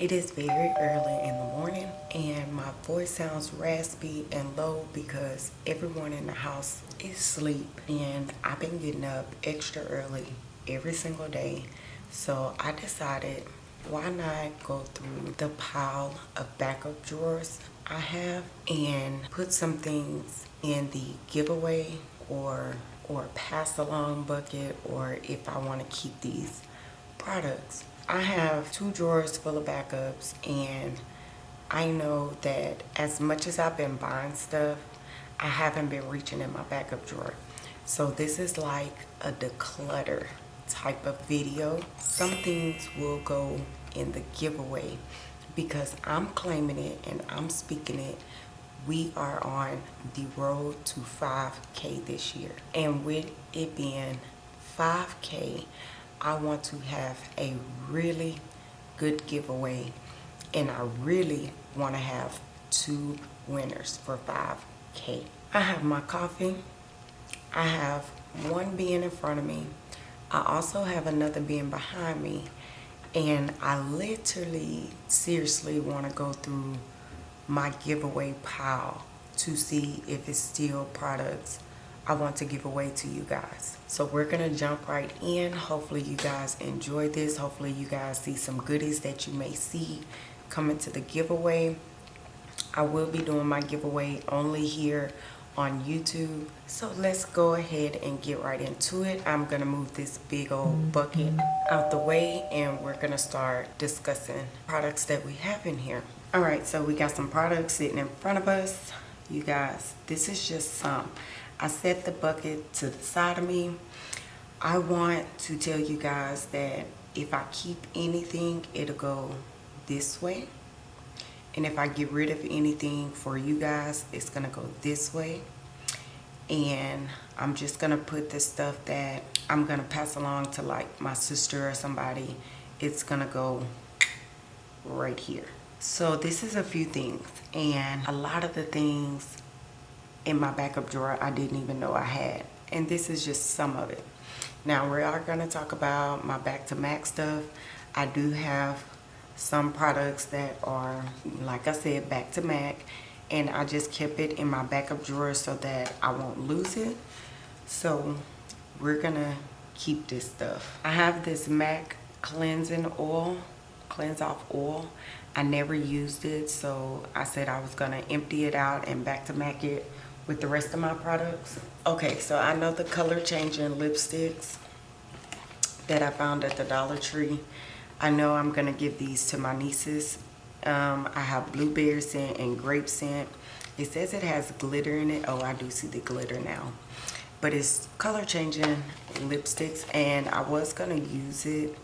It is very early in the morning and my voice sounds raspy and low because everyone in the house is asleep and I've been getting up extra early every single day. So I decided why not go through the pile of backup drawers I have and put some things in the giveaway or or pass along bucket or if I want to keep these products I have two drawers full of backups and I know that as much as I've been buying stuff, I haven't been reaching in my backup drawer. So this is like a declutter type of video. Some things will go in the giveaway because I'm claiming it and I'm speaking it. We are on the road to 5K this year. And with it being 5K, I want to have a really good giveaway and I really want to have two winners for 5k. I have my coffee. I have one being in front of me. I also have another being behind me and I literally seriously want to go through my giveaway pile to see if it's still products I want to give away to you guys. So we're going to jump right in. Hopefully you guys enjoy this. Hopefully you guys see some goodies that you may see coming to the giveaway. I will be doing my giveaway only here on YouTube. So let's go ahead and get right into it. I'm going to move this big old bucket out the way and we're going to start discussing products that we have in here. All right, so we got some products sitting in front of us. You guys, this is just some. I set the bucket to the side of me. I want to tell you guys that if I keep anything, it'll go this way. And if I get rid of anything for you guys, it's going to go this way. And I'm just going to put the stuff that I'm going to pass along to like my sister or somebody. It's going to go right here. So this is a few things. And a lot of the things in my backup drawer I didn't even know I had. And this is just some of it. Now we are going to talk about my back to Mac stuff. I do have some products that are, like I said, back to Mac. And I just kept it in my backup drawer so that I won't lose it. So we're going to keep this stuff. I have this MAC cleansing oil, cleanse off oil. I never used it, so I said I was going to empty it out and back to MAC it with the rest of my products. Okay, so I know the color changing lipsticks that I found at the Dollar Tree. I know I'm gonna give these to my nieces. Um, I have blueberry scent and grape scent. It says it has glitter in it. Oh, I do see the glitter now. But it's color changing lipsticks and I was gonna use it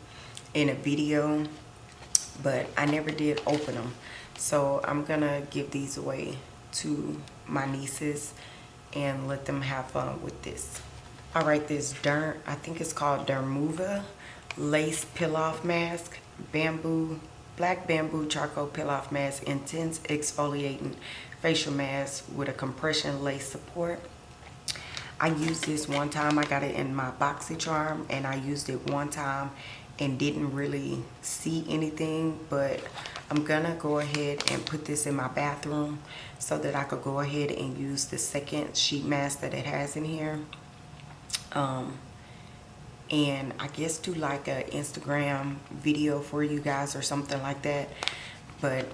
in a video, but I never did open them. So I'm gonna give these away to my nieces and let them have fun with this. All right, this Derm, I think it's called Dermuva Lace Peel-Off Mask, Bamboo, Black Bamboo Charcoal Peel-Off Mask, Intense Exfoliating Facial Mask with a compression lace support. I used this one time, I got it in my BoxyCharm and I used it one time and didn't really see anything, but I'm gonna go ahead and put this in my bathroom so that I could go ahead and use the second sheet mask that it has in here. Um, and I guess do like a Instagram video for you guys or something like that. But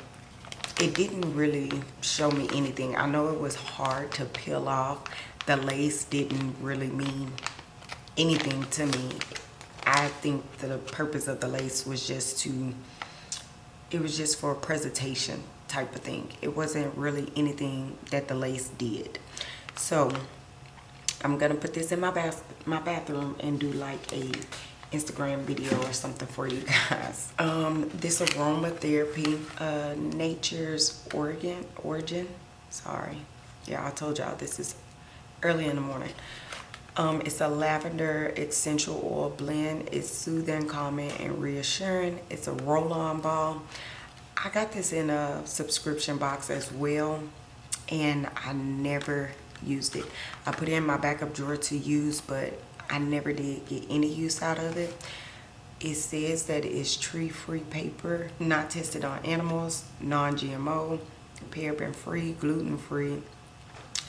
it didn't really show me anything. I know it was hard to peel off. The lace didn't really mean anything to me. I think the purpose of the lace was just to it was just for a presentation type of thing. It wasn't really anything that the lace did. So I'm gonna put this in my bath my bathroom and do like a Instagram video or something for you guys. Um, this aromatherapy, uh, Nature's Origin, Origin, sorry. Yeah, I told y'all this is early in the morning. Um, it's a lavender essential oil blend. It's soothing, calming, and reassuring. It's a roll-on ball. I got this in a subscription box as well, and I never used it. I put it in my backup drawer to use, but I never did get any use out of it. It says that it's tree-free paper, not tested on animals, non-GMO, paraben-free, gluten-free,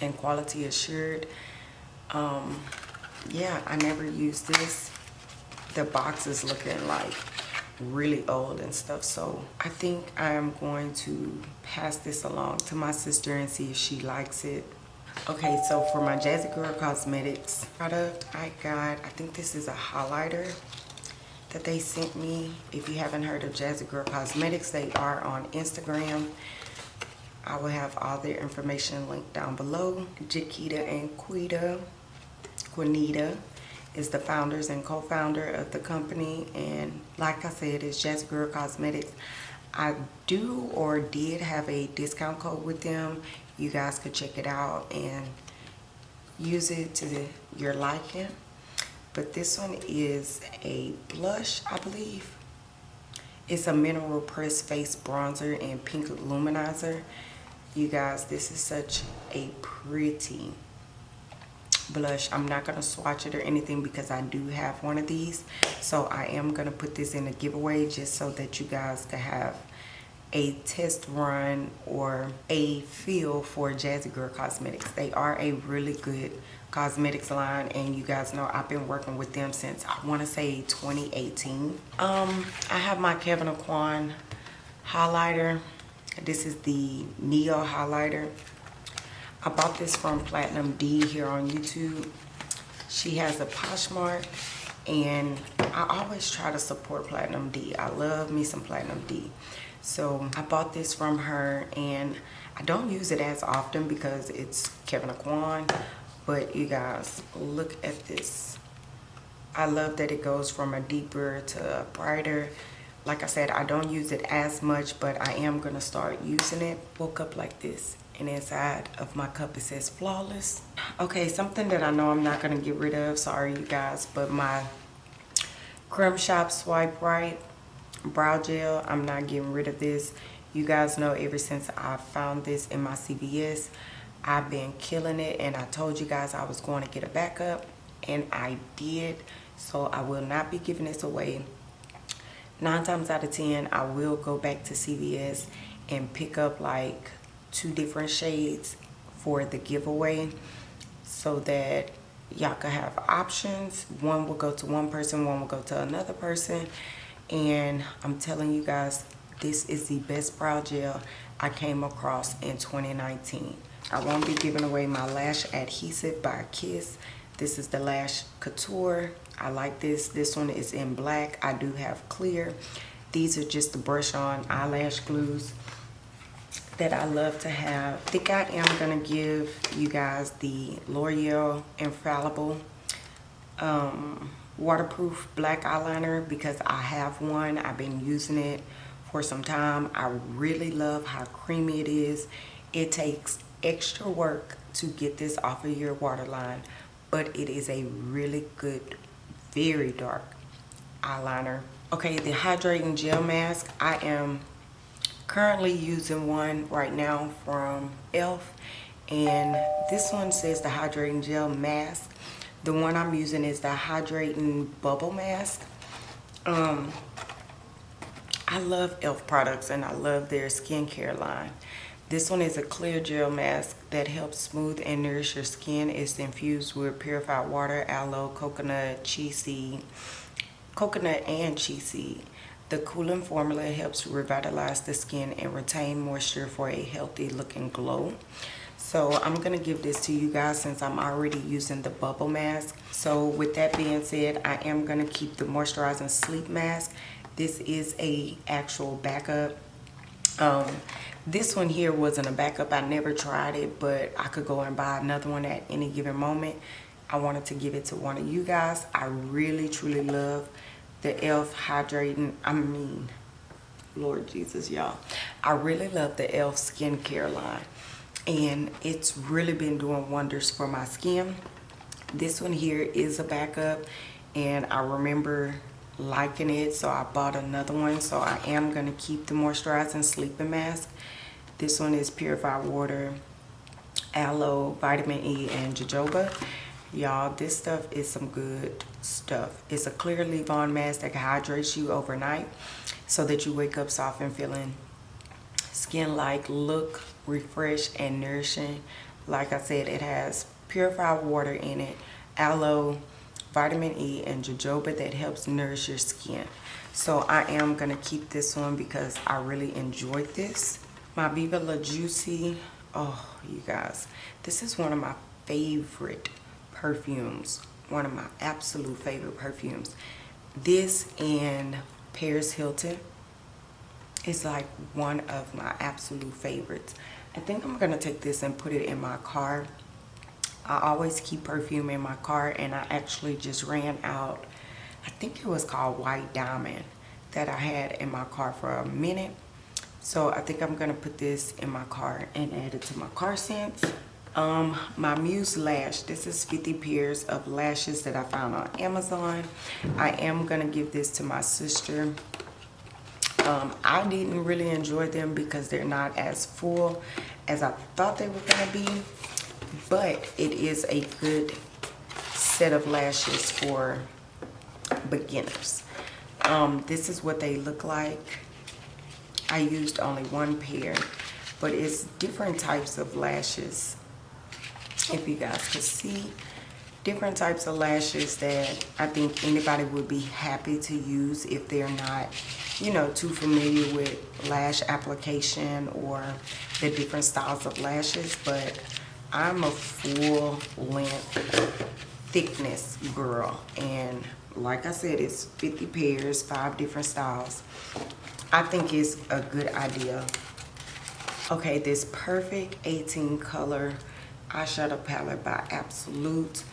and quality assured. Um, yeah, I never used this. The box is looking like really old and stuff. So I think I am going to pass this along to my sister and see if she likes it. Okay, so for my Jazzy Girl Cosmetics product, I got, I think this is a highlighter that they sent me. If you haven't heard of Jazzy Girl Cosmetics, they are on Instagram. I will have all their information linked down below. Jaquita and Quita, Quinita is the founders and co-founder of the company. And like I said, it's Jazzy Girl Cosmetics. I do or did have a discount code with them. You guys could check it out and use it to your liking but this one is a blush I believe it's a mineral press face bronzer and pink luminizer you guys this is such a pretty blush I'm not gonna swatch it or anything because I do have one of these. So I am gonna put this in a giveaway just so that you guys can have a test run or a feel for Jazzy Girl Cosmetics. They are a really good cosmetics line and you guys know I've been working with them since I want to say 2018 um I have my Kevyn Aucoin highlighter. This is the Neo highlighter I bought this from Platinum D here on YouTube. She has a Poshmark and I always try to support Platinum D. I love me some Platinum D. So I bought this from her and I don't use it as often because it's Kevyn Aucoin. but you guys look at this. I love that it goes from a deeper to a brighter. Like i said i don't use it as much but i am going to start using it. Woke up like this and inside of my cup it says flawless okay something that i know i'm not going to get rid of sorry you guys but my creme shop swipe right brow gel i'm not getting rid of this you guys know ever since i found this in my cvs I've been killing it and I told you guys I was going to get a backup and I did. So I will not be giving this away. Nine times out of 10, I will go back to CVS and pick up like two different shades for the giveaway so that y'all can have options. One will go to one person, one will go to another person. And I'm telling you guys, this is the best brow gel I came across in 2019. I won't be giving away my lash adhesive by Kiss. This is the Lash Couture. I like this. This one is in black. I do have clear. These are just the brush on eyelash glues that I love to have. I think I am going to give you guys the L'Oreal Infallible um, waterproof black eyeliner because I have one. I've been using it for some time. I really love how creamy it is. It takes extra work to get this off of your waterline but it is a really good very dark eyeliner okay the hydrating gel mask i am currently using one right now from elf and this one says the hydrating gel mask the one i'm using is the hydrating bubble mask um i love elf products and i love their skincare line this one is a clear gel mask that helps smooth and nourish your skin. It's infused with purified water, aloe, coconut, chia seed, coconut and chia seed. The cooling formula helps revitalize the skin and retain moisture for a healthy looking glow. So I'm going to give this to you guys since I'm already using the bubble mask. So with that being said, I am going to keep the moisturizing sleep mask. This is a actual backup. Um, this one here wasn't a backup. I never tried it, but I could go and buy another one at any given moment. I wanted to give it to one of you guys. I really, truly love the e.l.f. Hydrating, I mean, Lord Jesus, y'all. I really love the e.l.f. skincare line. And it's really been doing wonders for my skin. This one here is a backup. And I remember liking it so I bought another one so I am going to keep the moisturizing sleeping mask this one is purified water aloe vitamin E and jojoba y'all this stuff is some good stuff. It's a clear leave-on mask that hydrates you overnight so that you wake up soft and feeling skin like look refreshed and nourishing. Like i said it has purified water in it aloe vitamin e and jojoba that helps nourish your skin. So i am gonna keep this one because i really enjoyed this. My viva la juicy oh you guys this is one of my favorite perfumes one of my absolute favorite perfumes. This and paris hilton is like one of my absolute favorites. I think i'm gonna take this and put it in my car. I always keep perfume in my car and i actually just ran out i think it was called white diamond that i had in my car for a minute. So I think I'm gonna put this in my car and add it to my car scents. Um, my Muse Lash, this is 50 pairs of lashes that I found on Amazon. I am gonna give this to my sister. Um, I didn't really enjoy them because they're not as full as I thought they were gonna be, but it is a good set of lashes for beginners. Um, this is what they look like. I used only one pair, but it's different types of lashes. If you guys could see, different types of lashes that I think anybody would be happy to use if they're not, you know, too familiar with lash application or the different styles of lashes. But I'm a full length thickness girl. And like I said, it's 50 pairs, five different styles. I think it's a good idea. Okay, this Perfect 18 color eyeshadow palette by Absolute.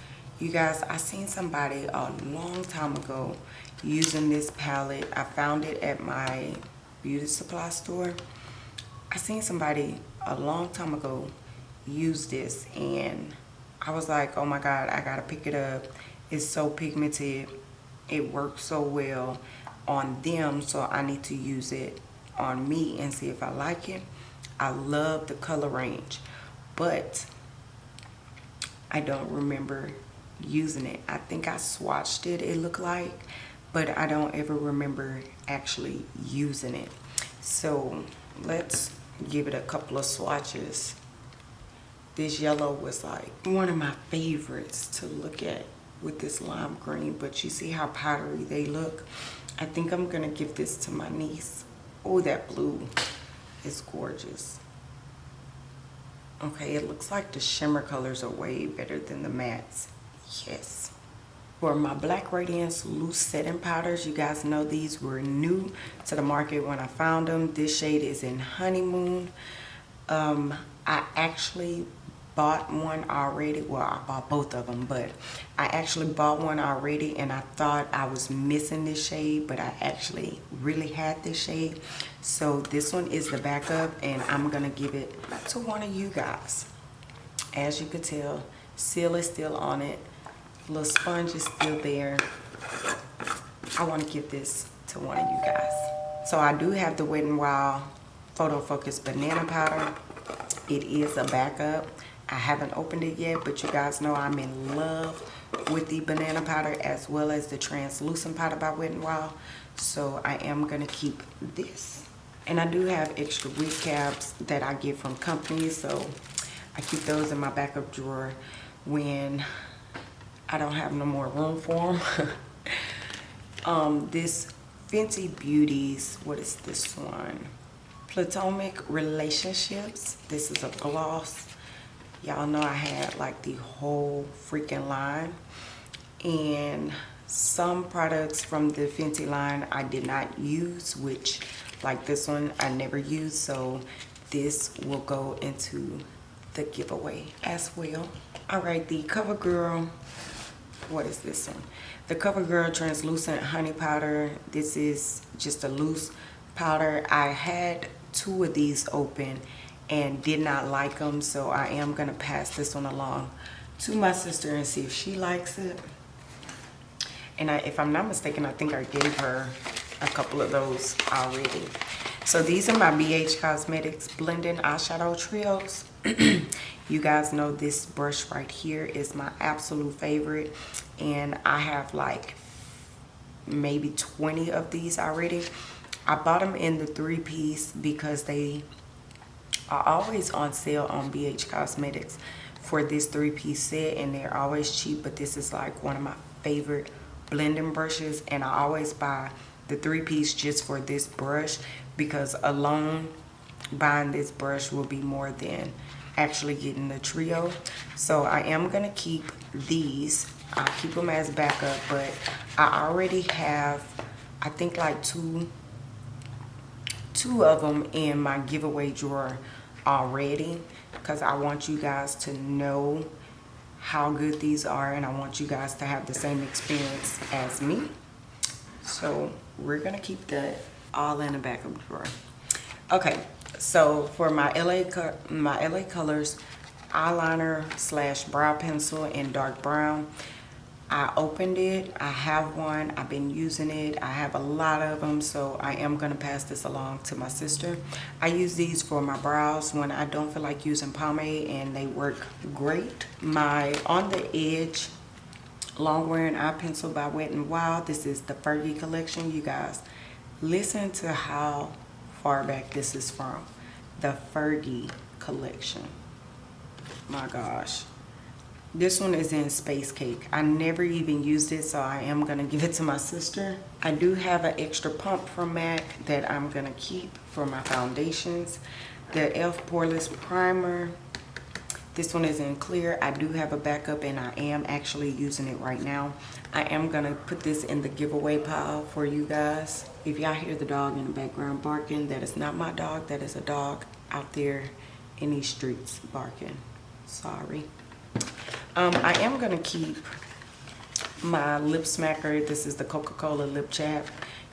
You guys, I seen somebody a long time ago using this palette. I found it at my beauty supply store. I seen somebody a long time ago use this and I was like, oh my God, I gotta pick it up. It's so pigmented. It works so well on them so I need to use it on me and see if I like it I love the color range but I don't remember using it I think I swatched it it looked like but I don't ever remember actually using it so let's give it a couple of swatches this yellow was like one of my favorites to look at with this lime green but you see how powdery they look I think I'm gonna give this to my niece. Oh, that blue is gorgeous. Okay, it looks like the shimmer colors are way better than the mattes. Yes. For my Black Radiance loose setting powders, you guys know these were new to the market when I found them. This shade is in Honeymoon. Um, I actually bought one already. Well i bought both of them but i actually bought one already and i thought i was missing this shade but i actually really had this shade. So this one is the backup and i'm gonna give it to one of you guys. As you could tell seal is still on it. Little sponge is still there. I want to give this to one of you guys. So i do have the wet n wild photo focus banana powder. It is a backup I haven't opened it yet, but you guys know I'm in love with the banana powder as well as the translucent powder by Wet n Wild. So I am going to keep this. And I do have extra wig caps that I get from companies. So I keep those in my backup drawer when I don't have no more room for them. um, this Fenty Beauties, what is this one? Platonic Relationships. This is a gloss y'all know I had like the whole freaking line. And some products from the Fenty line I did not use which like this one I never used. So this will go into the giveaway as well. All right the CoverGirl what is this one? The CoverGirl translucent honey powder. This is just a loose powder. I had two of these open and did not like them so I am gonna pass this one along to my sister and see if she likes it and I, if I'm not mistaken I think I gave her a couple of those already. So these are my BH Cosmetics Blending Eyeshadow Trios. you guys know this brush right here is my absolute favorite. And I have like maybe 20 of these already. I bought them in the three piece because they are always on sale on BH Cosmetics for this three piece set and they're always cheap but this is like one of my favorite blending brushes and I always buy the three piece just for this brush because alone buying this brush will be more than actually getting the trio. So I am gonna keep these. I'll keep them as backup but I already have I think like two two of them in my giveaway drawer already because I want you guys to know how good these are and I want you guys to have the same experience as me. So we're gonna keep that all in the back of the drawer. Okay, so for my LA, my LA Colors eyeliner slash brow pencil in dark brown, I opened it. I have one. I've been using it. I have a lot of them, so I am going to pass this along to my sister. I use these for my brows when I don't feel like using pomade, and they work great. My On the Edge Long Wearing Eye Pencil by Wet n Wild. This is the Fergie collection, you guys. Listen to how far back this is from. The Fergie collection. My gosh. This one is in Space Cake. I never even used it, so I am gonna give it to my sister. I do have an extra pump from MAC that I'm gonna keep for my foundations. The e.l.f. Poreless Primer. This one is in clear. I do have a backup and I am actually using it right now. I am gonna put this in the giveaway pile for you guys. If y'all hear the dog in the background barking, that is not my dog. That is a dog out there in these streets barking. Sorry. Um, I am going to keep my lip smacker. This is the Coca-Cola lip chap.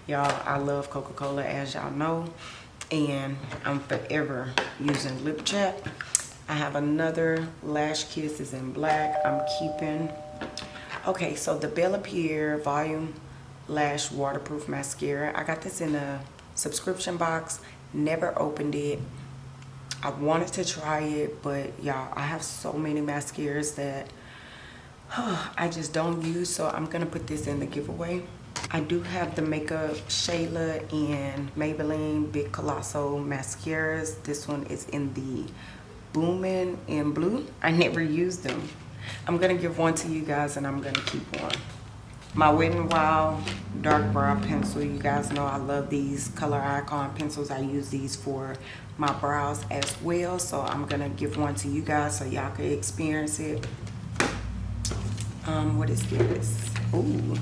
Y'all, I love Coca-Cola as y'all know. And I'm forever using lip chap. I have another Lash Kiss is in black. I'm keeping. Okay, so the Bella Pierre Volume Lash Waterproof Mascara. I got this in a subscription box. Never opened it. I wanted to try it, but y'all, I have so many mascaras that I just don't use, so I'm gonna put this in the giveaway. I do have the Makeup Shayla and Maybelline Big Colossal mascaras. This one is in the Boomin' in Blue. I never used them. I'm gonna give one to you guys and I'm gonna keep one my Wet n Wild dark brow pencil. You guys know I love these color icon pencils. I use these for my brows as well. So I'm going to give one to you guys so y'all can experience it. Um, what is this? Ooh,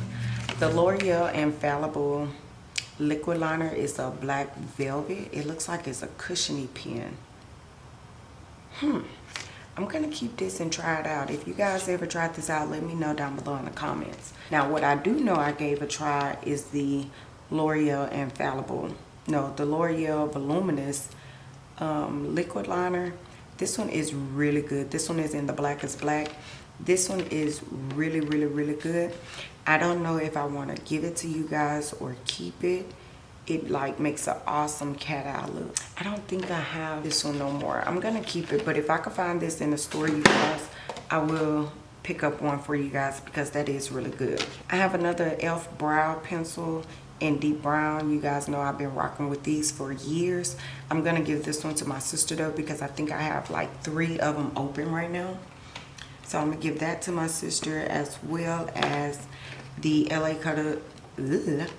the L'Oreal Infallible liquid liner is a black velvet. It looks like it's a cushiony pen. Hmm. I'm to keep this and try it out. If you guys ever tried this out, let me know down below in the comments. Now, what I do know I gave a try is the L'Oreal Infallible. No, the L'Oreal Voluminous um, Liquid Liner. This one is really good. This one is in the Black blackest black. This one is really, really, really good. I don't know if I want to give it to you guys or keep it it like makes an awesome cat eye look. I don't think i have. This one no more. I'm gonna keep it but if i can find this in the store you guys i will pick up one for you guys because that is really good. I have another elf brow pencil in deep brown. You guys know i've been rocking with these for years. I'm gonna give this one to my sister though because i think i have like three of them open right now. So i'm gonna give that to my sister as well as the la cutter. Ugh,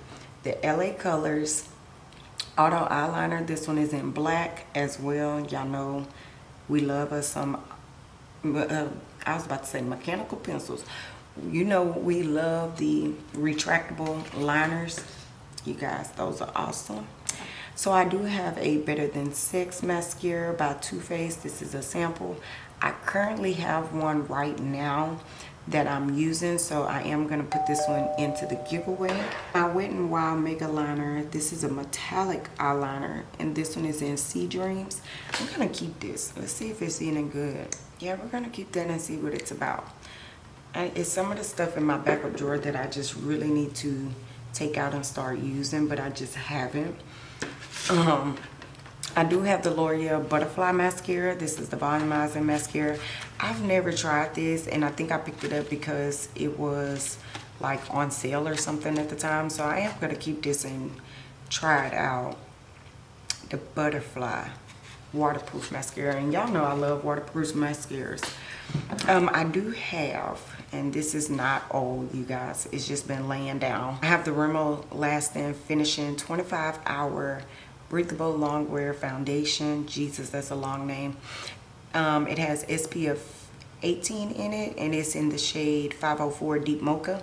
the LA Colors Auto Eyeliner. This one is in black as well. Y'all know we love us some, uh, I was about to say mechanical pencils. You know we love the retractable liners. You guys, those are awesome. So I do have a Better Than Sex mascara by Too Faced. This is a sample. I currently have one right now that I'm using so I am going to put this one into the giveaway. My Wet n Wild Mega Liner, this is a metallic eyeliner and this one is in Sea Dreams. I'm going to keep this. Let's see if it's any good. Yeah, we're going to keep that and see what it's about. And it's some of the stuff in my backup drawer that I just really need to take out and start using, but I just haven't. Um, I do have the L'Oreal Butterfly Mascara. This is the volumizing mascara. I've never tried this and I think I picked it up because it was like on sale or something at the time. So I am going to keep this and try it out. The Butterfly waterproof mascara. And y'all know I love waterproof mascaras. Um, I do have, and this is not old, you guys. It's just been laying down. I have the Rimmel Lasting Finishing 25 Hour breathable longwear foundation. Jesus that's a long name. Um, it has spf 18 in it and it's in the shade 504 deep mocha.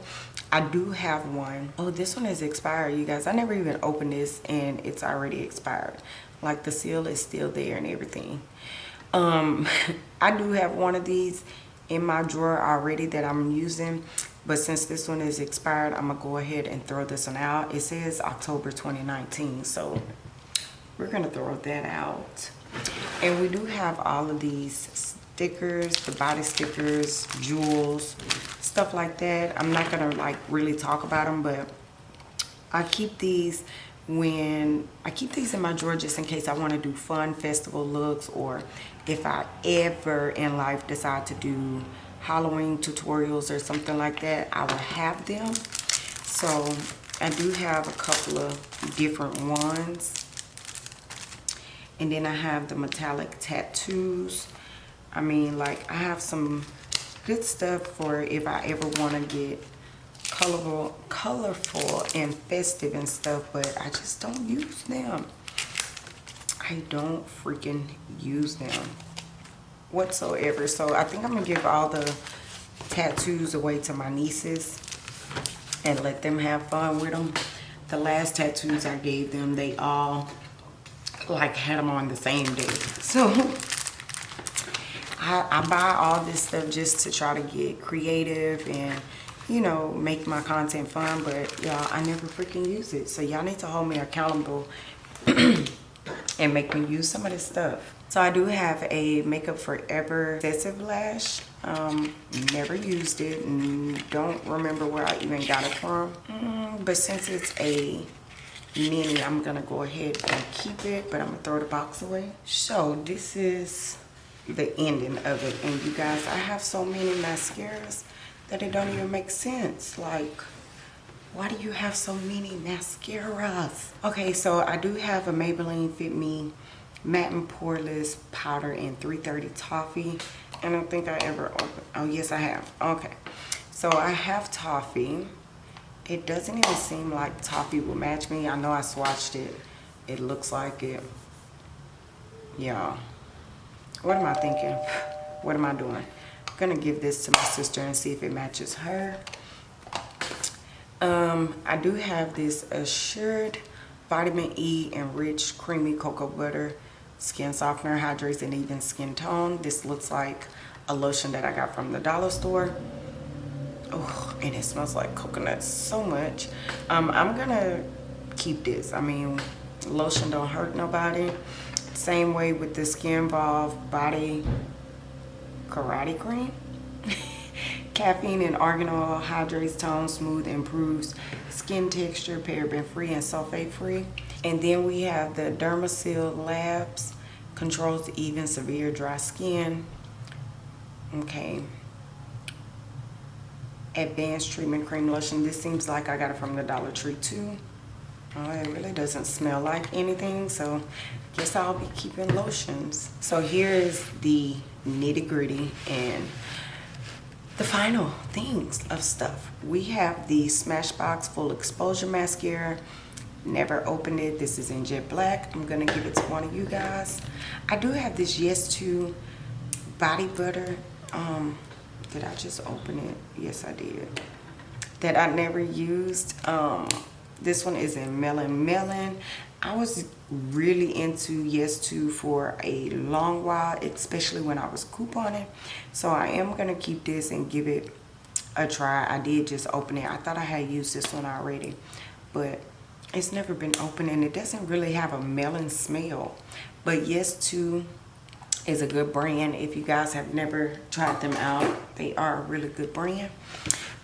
I do have one. Oh, this one is expired you guys. I never even opened this and it's already expired. Like the seal is still there and everything. Um i do have one of these in my drawer already that i'm using but since this one is expired i'm gonna go ahead and throw this one out. It says october 2019 so we're gonna throw that out. And we do have all of these stickers the body stickers jewels stuff like that. I'm not gonna like really talk about them but i keep these when i keep these in my drawer just in case i want to do fun festival looks or if i ever in life decide to do halloween tutorials or something like that i will have them. So i do have a couple of different ones and then I have the metallic tattoos. I mean like I have some good stuff for if I ever want to get colorful colorful and festive and stuff but I just don't use them. I don't freaking use them whatsoever. So I think I'm gonna give all the tattoos away to my nieces and let them have fun with them the last tattoos I gave them they all like had them on the same day. So I, I buy all this stuff just to try to get creative and you know make my content fun but y'all I never freaking use it. So y'all need to hold me accountable and make me use some of this stuff. So I do have a Makeup Forever excessive lash. Um, never used it and don't remember where I even got it from. Mm, but since it's a mini i'm gonna go ahead and keep it but i'm gonna throw the box away. So this is the ending of it. And you guys i have so many mascaras that it don't even make sense. Like why do you have so many mascaras? Okay so i do have a maybelline fit me matte and poreless powder in 330 toffee. I don't think i ever opened oh yes i have. Okay. So i have toffee it doesn't even seem like toffee will match me. I know i swatched it. It looks like it. Yeah. What am i thinking? What am i doing? I'm gonna give this to my sister and see if it matches her. Um i do have this assured vitamin e enriched creamy cocoa butter skin softener hydrates and even skin tone. This looks like a lotion that i got from the dollar store. Oh and it smells like coconut so much. Um, i'm gonna keep this. I mean lotion don't hurt nobody. Same way with the skin Evolve body karate cream. Caffeine and argan oil hydrates tone smooth improves skin texture paraben free and sulfate free. And then we have the dermasil labs controls even severe dry skin. Okay advanced treatment cream lotion. This seems like i got it from the dollar tree too. Oh, it really doesn't smell like anything so guess i'll be keeping lotions. So here is the nitty-gritty and the final things of stuff. We have the smashbox full exposure mascara. Never opened it. This is in jet black. I'm gonna give it to one of you guys. I do have this yes to body butter um did I just open it? Yes, I did. That I never used. Um, this one is in Melon Melon. I was really into Yes To for a long while, especially when I was couponing. So I am going to keep this and give it a try. I did just open it. I thought I had used this one already, but it's never been opened and it doesn't really have a melon smell. But Yes To is a good brand if you guys have never tried them out they are a really good brand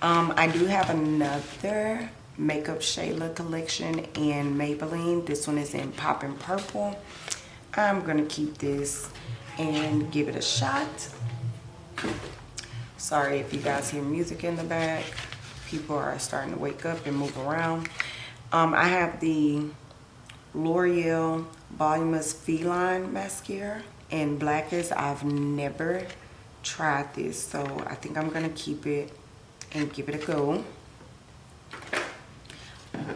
um, i do have another Makeup Shayla collection in Maybelline. This one is in Poppin' Purple. I'm gonna keep this and give it a shot. Sorry if you guys hear music in the back. People are starting to wake up and move around. Um, I have the L'Oreal Voluminous Feline Mascara in Blackest. I've never tried this, so I think I'm gonna keep it and give it a go.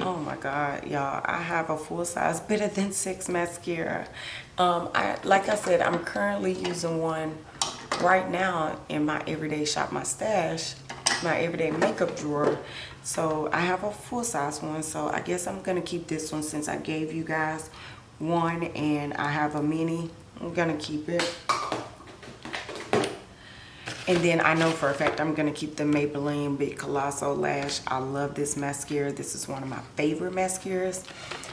Oh my God, y'all, I have a full size Better Than Sex mascara. Um, I Like I said, I'm currently using one right now in my everyday shop, my stash, my everyday makeup drawer. So I have a full size one. So I guess I'm to keep this one since I gave you guys one and I have a mini. I'm to keep it. And then I know for a fact I'm going to keep the Maybelline Big Colossal Lash. I love this mascara. This is one of my favorite mascaras.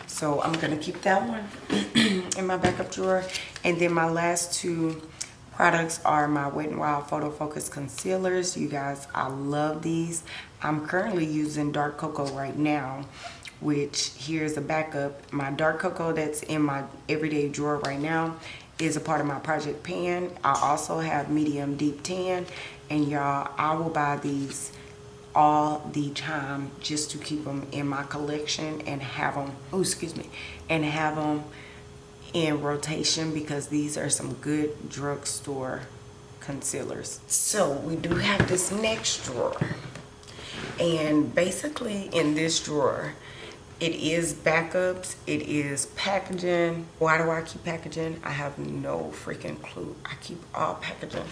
So I'm going to keep that one in my backup drawer. And then my last two products are my Wet n Wild Photo Focus Concealers. You guys, I love these. I'm currently using Dark Cocoa right now, which here's a backup. My Dark Cocoa that's in my everyday drawer right now is a part of my project pan. I also have medium deep tan and y'all, I will buy these all the time just to keep them in my collection and have them, oh excuse me, and have them in rotation because these are some good drugstore concealers. So we do have this next drawer and basically in this drawer it is backups. It is packaging. Why do i keep packaging? I have no freaking clue. I keep all packaging.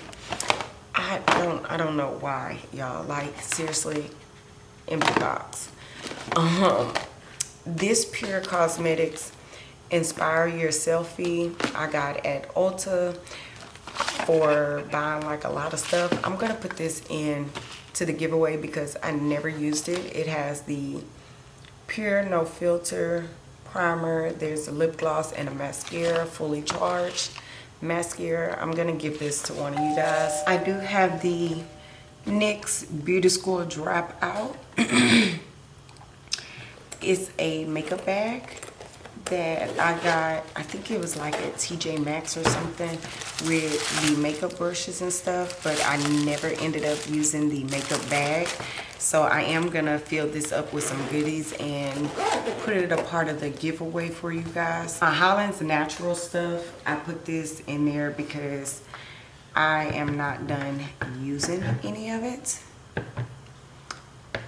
I don't i don't know why y'all. Like seriously empty box. Um this pure cosmetics inspire your selfie i got at ulta for buying like a lot of stuff. I'm gonna put this in to the giveaway because i never used it. It has the pure no filter primer. There's a lip gloss and a mascara fully charged. Mascara i'm gonna give this to one of you guys. I do have the nyx beauty school drop out it's a makeup bag that I got, I think it was like at TJ Maxx or something with the makeup brushes and stuff, but I never ended up using the makeup bag. So I am gonna fill this up with some goodies and put it a part of the giveaway for you guys. My Holland's Natural stuff, I put this in there because I am not done using any of it.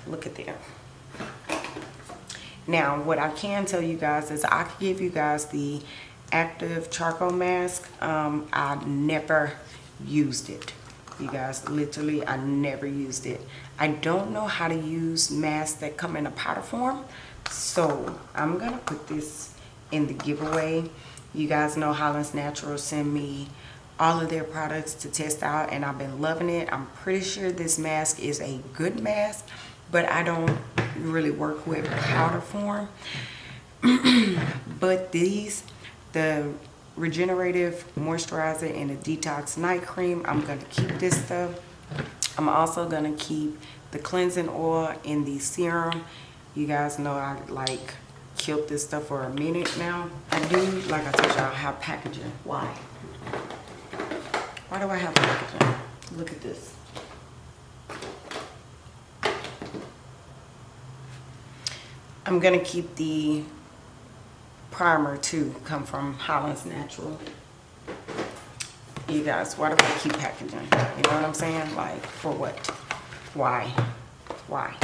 Look at them. Now, what I can tell you guys is I can give you guys the active charcoal mask. Um, I never used it. You guys, literally, I never used it. I don't know how to use masks that come in a powder form. So, I'm going to put this in the giveaway. You guys know Holland's Natural send me all of their products to test out and I've been loving it. I'm pretty sure this mask is a good mask, but I don't really work with powder form. but these, the regenerative moisturizer and the detox night cream, I'm going to keep this stuff. I'm also going to keep the cleansing oil and the serum. You guys know I like killed this stuff for a minute now. I do, like I told y'all, have packaging. Why? Why do I have packaging? Look at this. I'm gonna keep the primer too, come from Holland's Natural. You guys, why do I keep packaging? You know what I'm saying? Like, for what? Why? Why?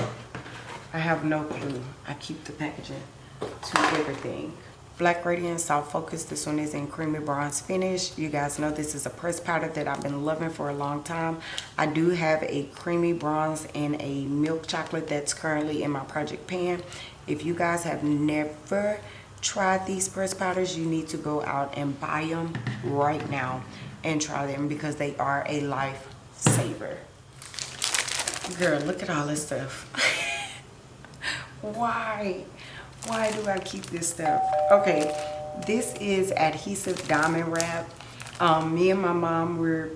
I have no clue. I keep the packaging to everything. Black Radiance Soft Focus. This one is in Creamy Bronze Finish. You guys know this is a pressed powder that I've been loving for a long time. I do have a Creamy Bronze and a Milk Chocolate that's currently in my project pan. If you guys have never tried these pressed powders, you need to go out and buy them right now and try them because they are a lifesaver. Girl, look at all this stuff. Why? Why do I keep this stuff? Okay, this is adhesive diamond wrap. Um, me and my mom were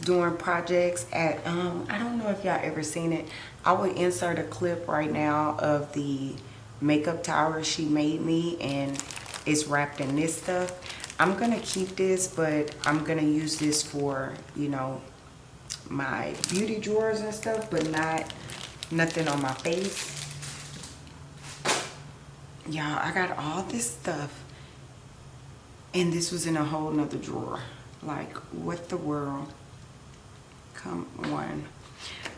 doing projects at, um, I don't know if y'all ever seen it. I will insert a clip right now of the makeup tower she made me and it's wrapped in this stuff. I'm gonna keep this, but I'm gonna use this for, you know, my beauty drawers and stuff, but not nothing on my face. Y'all, I got all this stuff and this was in a whole nother drawer. Like, what the world? Come on.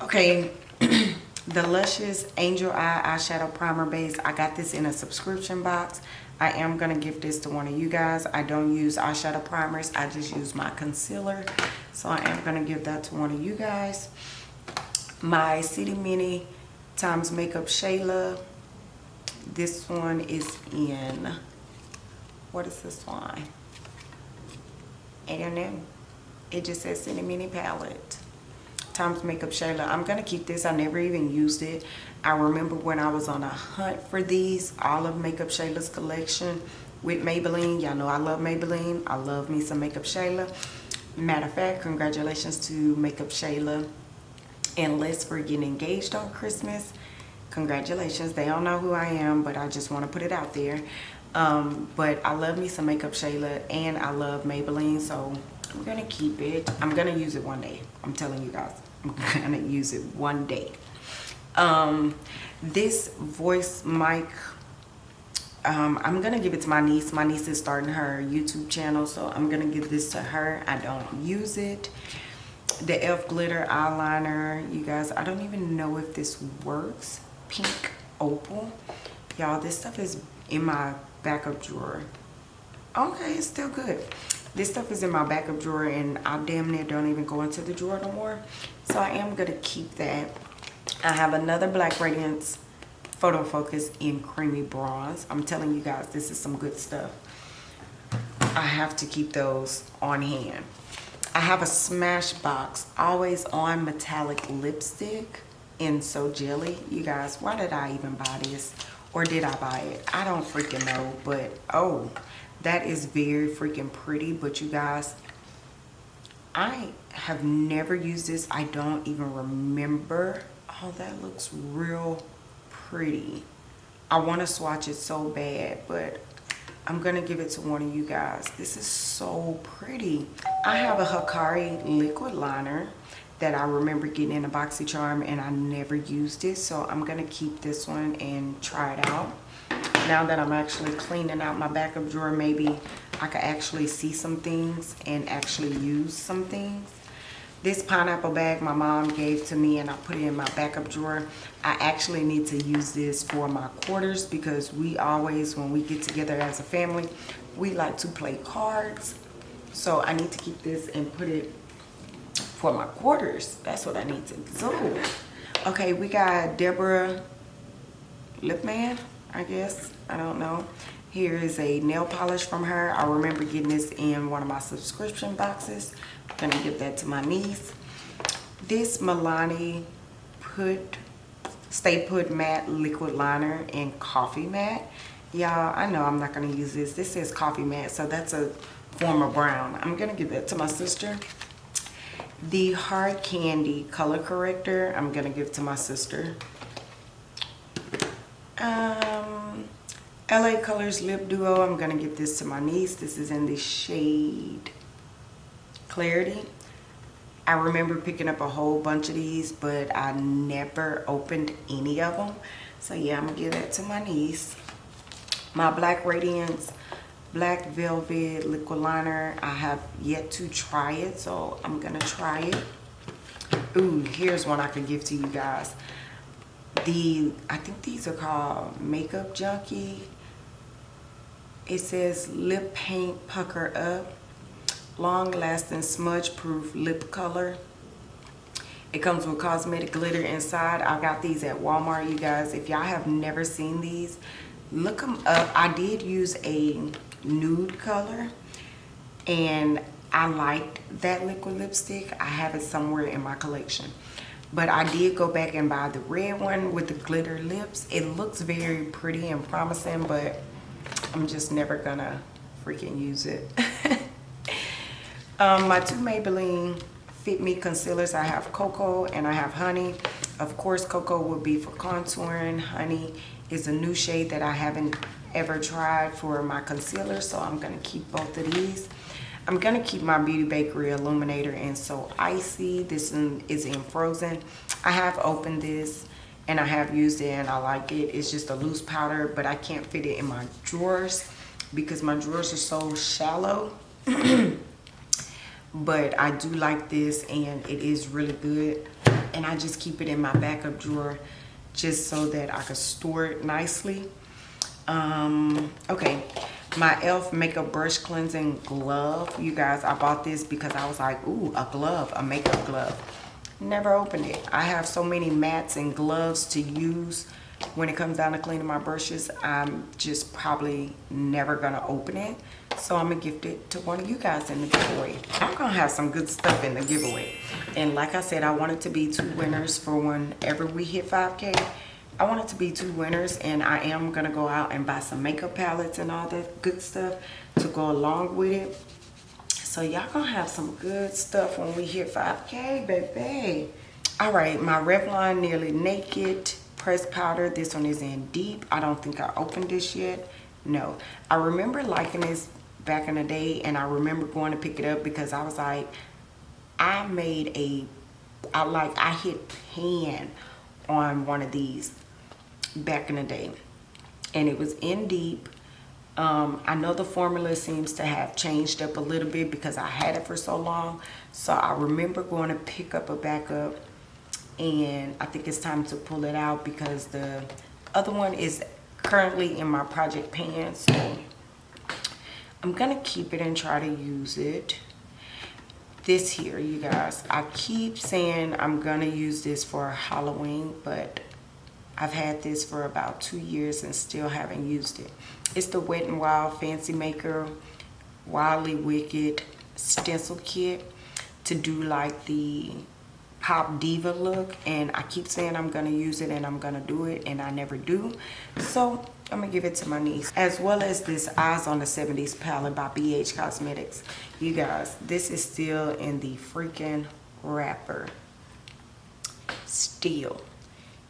Okay, the Luscious Angel Eye Eyeshadow Primer Base. I got this in a subscription box. I am to give this to one of you guys. I don't use eyeshadow primers. I just use my concealer. So I am to give that to one of you guys. My City Mini times Makeup Shayla. This one is in, what is this one? I don't know. It just says City Mini Palette. Tom's Makeup Shayla. I'm going to keep this. I never even used it. I remember when I was on a hunt for these, all of Makeup Shayla's collection with Maybelline. Y'all know I love Maybelline. I love me some Makeup Shayla. Matter of fact, congratulations to Makeup Shayla and Les for getting engaged on Christmas. Congratulations. They don't know who I am, but I just want to put it out there. Um, but I love me some Makeup Shayla and I love Maybelline, so I'm to keep it. I'm to use it one day. I'm telling you guys. I'm gonna use it one day. Um, this voice mic, um, I'm gonna give it to my niece. My niece is starting her YouTube channel, so I'm gonna give this to her. I don't use it. The e.l.f. glitter eyeliner, you guys, I don't even know if this works. Pink opal. Y'all, this stuff is in my backup drawer. Okay, it's still good this stuff is in my backup drawer and I damn near don't even go into the drawer no more. So I am to keep that. I have another Black Radiance Photo Focus in Creamy Bronze. I'm telling you guys, this is some good stuff. I have to keep those on hand. I have a Smashbox Always On Metallic Lipstick in So Jelly. You guys, why did I even buy this? Or did I buy it? I don't freaking know. But, oh, that is very freaking pretty but you guys i have never used this i don't even remember oh that looks real pretty i want to swatch it so bad but i'm gonna give it to one of you guys this is so pretty i have a Hikari liquid liner that I remember getting in a BoxyCharm and I never used it so I'm gonna keep this one and try it out now that I'm actually cleaning out my backup drawer, maybe I could actually see some things and actually use some things. This pineapple bag my mom gave to me and I put it in my backup drawer. I actually need to use this for my quarters because we always, when we get together as a family, we like to play cards. So I need to keep this and put it for my quarters. That's what I need to do. Okay, we got Deborah Lippmann. I guess. I don't know. Here is a nail polish from her. I remember getting this in one of my subscription boxes. I'm going to give that to my niece. This Milani Put Stay Put Matte Liquid Liner in Coffee Matte. Y'all, I know I'm not going to use this. This says Coffee Matte, so that's a form of brown. I'm going to give that to my sister. The Hard Candy Color Corrector, I'm going to give to my sister. Um, LA Colors Lip Duo. I'm going to give this to my niece. This is in the shade Clarity. I remember picking up a whole bunch of these, but I never opened any of them. So yeah, I'm to give that to my niece. My Black Radiance Black Velvet Liquid Liner. I have yet to try it, so I'm to try it. Ooh, here's one I could give to you guys the I think these are called Makeup Junkie. It says lip paint pucker up, long lasting smudge proof lip color. It comes with cosmetic glitter inside. I got these at Walmart, you guys. If y'all have never seen these, look them up. I did use a nude color and I liked that liquid lipstick. I have it somewhere in my collection but I did go back and buy the red one with the glitter lips. It looks very pretty and promising, but I'm just never gonna freaking use it. um, my two Maybelline Fit Me concealers. I have Cocoa and I have Honey. Of course, Cocoa would be for contouring. Honey is a new shade that I haven't ever tried for my concealer, so I'm gonna keep both of these. I'm gonna keep my Beauty Bakery Illuminator in So Icy. This is in Frozen. I have opened this and I have used it and I like it. It's just a loose powder, but I can't fit it in my drawers because my drawers are so shallow. but I do like this and it is really good. And I just keep it in my backup drawer just so that I could store it nicely. Um, okay, my e.l.f. makeup brush cleansing glove. You guys, I bought this because I was like, ooh, a glove, a makeup glove. Never opened it. I have so many mats and gloves to use when it comes down to cleaning my brushes. I'm just probably never gonna open it. So I'm gonna gift it to one of you guys in the giveaway. I'm gonna have some good stuff in the giveaway. And like I said, I want it to be two winners for whenever we hit 5K. I want it to be two winners and I am gonna go out and buy some makeup palettes and all that good stuff to go along with it. So y'all gonna have some good stuff when we hit 5K, baby. All right, my Revlon Nearly Naked pressed powder. This one is in deep. I don't think I opened this yet. No. I remember liking this back in the day and I remember going to pick it up because I was like, I made a, I like, I hit pan on one of these back in the day and it was in deep um, I know the formula seems to have changed up a little bit because I had it for so long. So I remember going to pick up a backup and I think it's time to pull it out because the other one is currently in my project pan. So I'm going to keep it and try to use it. This here, you guys, I keep saying I'm to use this for Halloween, but I've had this for about two years and still haven't used it. It's the Wet n Wild Fantasy Maker Wildly Wicked stencil kit to do like the pop diva look and I keep saying I'm gonna use it and I'm gonna do it and I never do. So I'm gonna give it to my niece as well as this eyes on the 70s palette by BH Cosmetics. You guys this is still in the freaking wrapper. Still.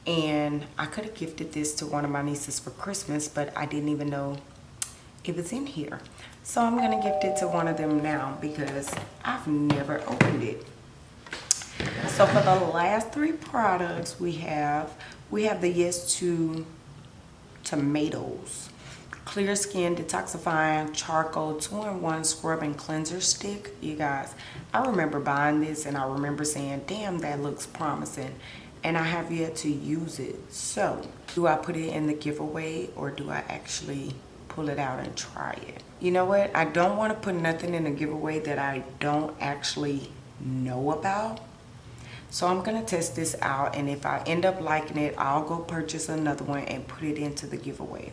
And I could have gifted this to one of my nieces for Christmas but I didn't even know it was in here. So I'm gonna gift it to one of them now because I've never opened it so for the last three products we have we have the yes to tomatoes clear skin detoxifying charcoal two-in-one scrub and cleanser stick you guys i remember buying this and i remember saying damn that looks promising and I have yet to use it. So do I put it in the giveaway or do I actually pull it out and try it? You know what? I don't want to put nothing in a giveaway that I don't actually know about. So I'm going to test this out and if I end up liking it, I'll go purchase another one and put it into the giveaway.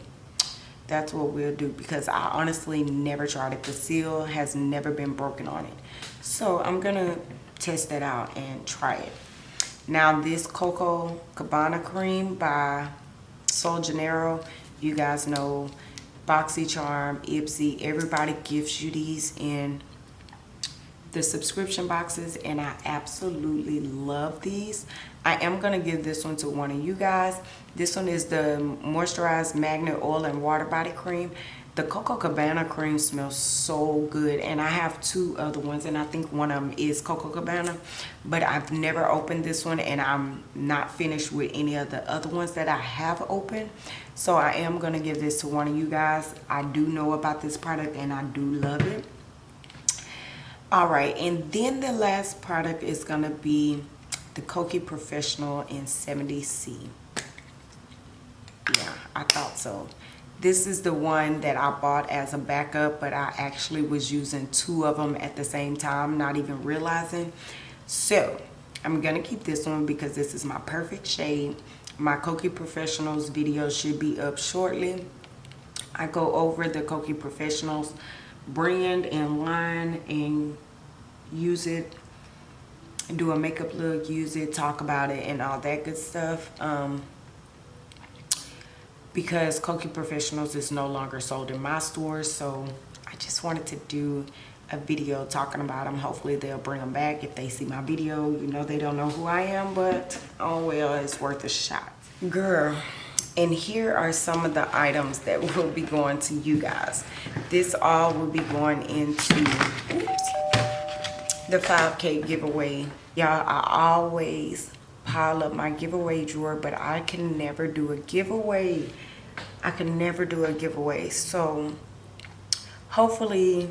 That's what we'll do because I honestly never tried it. The seal has never been broken on it. So I'm going to test that out and try it. Now this Coco Cabana cream by Sol Janeiro, you guys know BoxyCharm, Ipsy, everybody gives you these in the subscription boxes and I absolutely love these. I am going to give this one to one of you guys. This one is the Moisturized Magnet Oil and Water Body Cream. The Coco Cabana cream smells so good and I have two other ones and I think one of them is Coco Cabana but I've never opened this one and I'm not finished with any of the other ones that I have opened so I am going to give this to one of you guys. I do know about this product and I do love it. All right and then the last product is to be the Kokie Professional in 70C. Yeah, I thought so. This is the one that I bought as a backup, but I actually was using two of them at the same time, not even realizing. So, I'm to keep this one because this is my perfect shade. My Kokie Professionals video should be up shortly. I go over the Kokie Professionals brand and line and use it do a makeup look use it talk about it and all that good stuff um, because Kokie Professionals is no longer sold in my stores. So I just wanted to do a video talking about them. Hopefully they'll bring them back. If they see my video, you know they don't know who I am, but oh well, it's worth a shot. Girl, and here are some of the items that will be going to you guys. This all will be going into oops, the 5K giveaway. Y'all, I always pile up my giveaway drawer, but I can never do a giveaway. I can never do a giveaway. So hopefully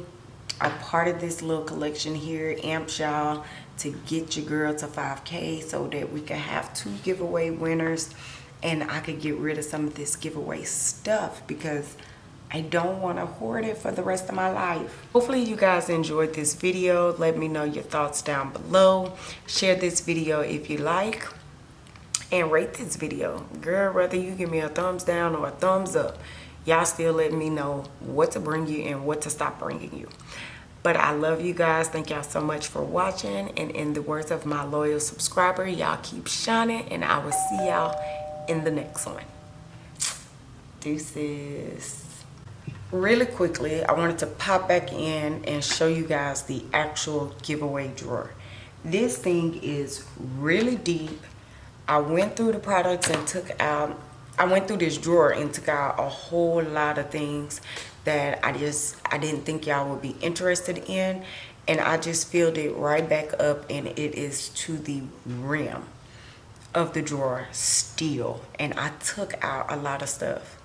a part of this little collection here amps y'all to get your girl to 5k so that we can have two giveaway winners and I could get rid of some of this giveaway stuff because I don't want to hoard it for the rest of my life. Hopefully you guys enjoyed this video. Let me know your thoughts down below. Share this video if you like and rate this video. Girl, whether you give me a thumbs down or a thumbs up, y'all still let me know what to bring you and what to stop bringing you. But I love you guys. Thank y'all so much for watching. And in the words of my loyal subscriber, y'all keep shining. And I will see y'all in the next one. Deuces. Really quickly, I wanted to pop back in and show you guys the actual giveaway drawer. This thing is really deep. I went through the products and took out I went through this drawer and took out a whole lot of things that I just I didn't think y'all would be interested in and I just filled it right back up and it is to the rim of the drawer still and I took out a lot of stuff